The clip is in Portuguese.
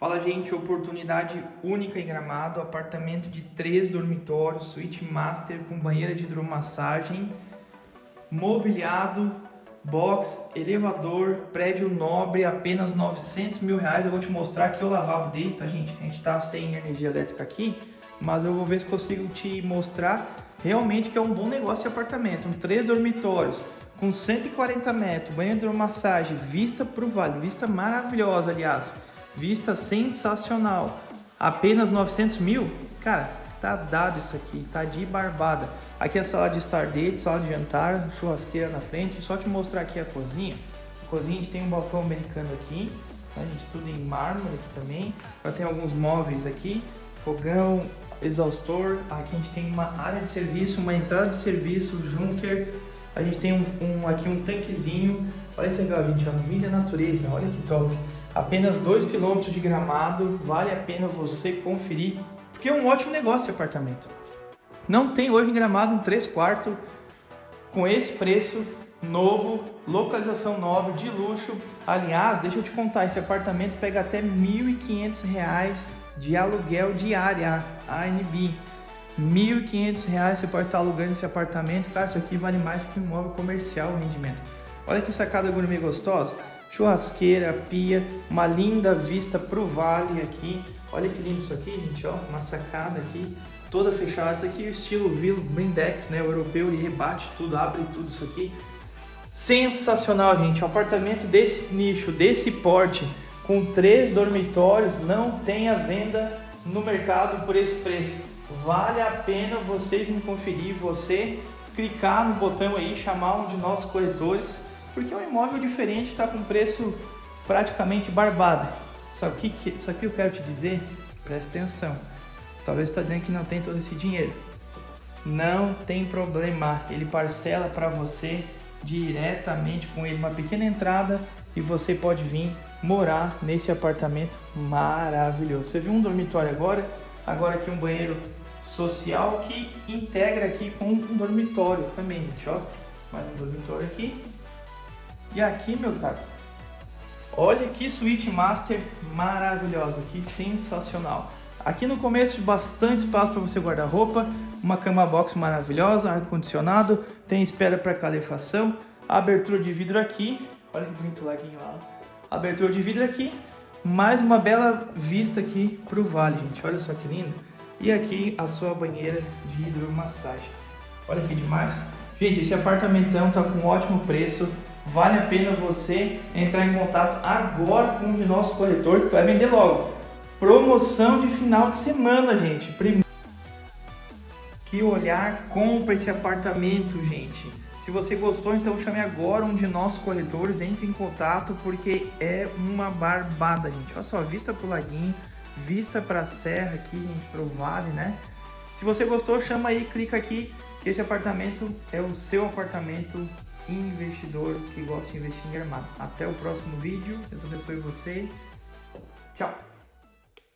Fala, gente, oportunidade única em Gramado, apartamento de três dormitórios, suíte master com banheira de hidromassagem, mobiliado, box, elevador, prédio nobre, apenas 900 mil reais. Eu vou te mostrar aqui o lavabo dele, tá, gente? A gente tá sem energia elétrica aqui, mas eu vou ver se consigo te mostrar realmente que é um bom negócio de apartamento. Um três dormitórios, com 140 metros, banheiro de hidromassagem, vista para o vale, vista maravilhosa, aliás Vista sensacional. Apenas 900 mil? Cara, tá dado isso aqui, tá de barbada. Aqui é a sala de estar dele, sala de jantar, churrasqueira na frente. Só te mostrar aqui a cozinha. A cozinha a gente tem um balcão americano aqui, tá, gente? Tudo em mármore aqui também. Já tem alguns móveis aqui, fogão, exaustor. Aqui a gente tem uma área de serviço, uma entrada de serviço, junker. A gente tem um, um aqui um tanquezinho. Olha que legal, gente, a mídia natureza, olha que top. Apenas 2 km de gramado, vale a pena você conferir, porque é um ótimo negócio esse apartamento. Não tem hoje em gramado um 3 quartos com esse preço novo, localização nova, de luxo. Aliás, deixa eu te contar, esse apartamento pega até R$ 1.500 de aluguel diária, ANB. R$ 1.500 você pode estar alugando esse apartamento. Cara, isso aqui vale mais que um imóvel comercial o rendimento. Olha que sacada gourmet gostosa churrasqueira, pia, uma linda vista pro vale aqui. Olha que lindo isso aqui, gente, ó, uma sacada aqui, toda fechada. Isso aqui é o estilo Vila Blindex, né, o europeu, ele rebate tudo, abre tudo isso aqui. Sensacional, gente, um apartamento desse nicho, desse porte, com três dormitórios, não tem a venda no mercado por esse preço. Vale a pena vocês me conferir, você clicar no botão aí, chamar um de nossos corretores porque é um imóvel diferente, está com preço praticamente barbado. Sabe o que, que isso aqui eu quero te dizer? Presta atenção. Talvez está dizendo que não tem todo esse dinheiro. Não tem problema, ele parcela para você diretamente com ele uma pequena entrada e você pode vir morar nesse apartamento maravilhoso. Você viu um dormitório agora? Agora aqui um banheiro social que integra aqui com um dormitório também, gente, ó. Mais um dormitório aqui e aqui, meu caro, olha que suíte master maravilhosa, que sensacional. Aqui no começo, bastante espaço para você guardar roupa, uma cama box maravilhosa, ar-condicionado, tem espera para calefação, abertura de vidro aqui, olha que bonito laguinho lá, abertura de vidro aqui, mais uma bela vista aqui para o vale, gente, olha só que lindo. E aqui a sua banheira de hidromassagem, olha que demais. Gente, esse apartamentão tá com um ótimo preço, vale a pena você entrar em contato agora com um de nossos corretores que vai vender logo. Promoção de final de semana, gente. Primeiro que olhar, compra esse apartamento, gente. Se você gostou, então chame agora um de nossos corretores, entre em contato, porque é uma barbada, gente. Olha só, vista pro laguinho, vista pra serra aqui, gente, pro vale, né? Se você gostou, chama aí, clica aqui, esse apartamento é o seu apartamento investidor que gosta de investir em Gramado. Até o próximo vídeo. Deus abençoe você. Tchau.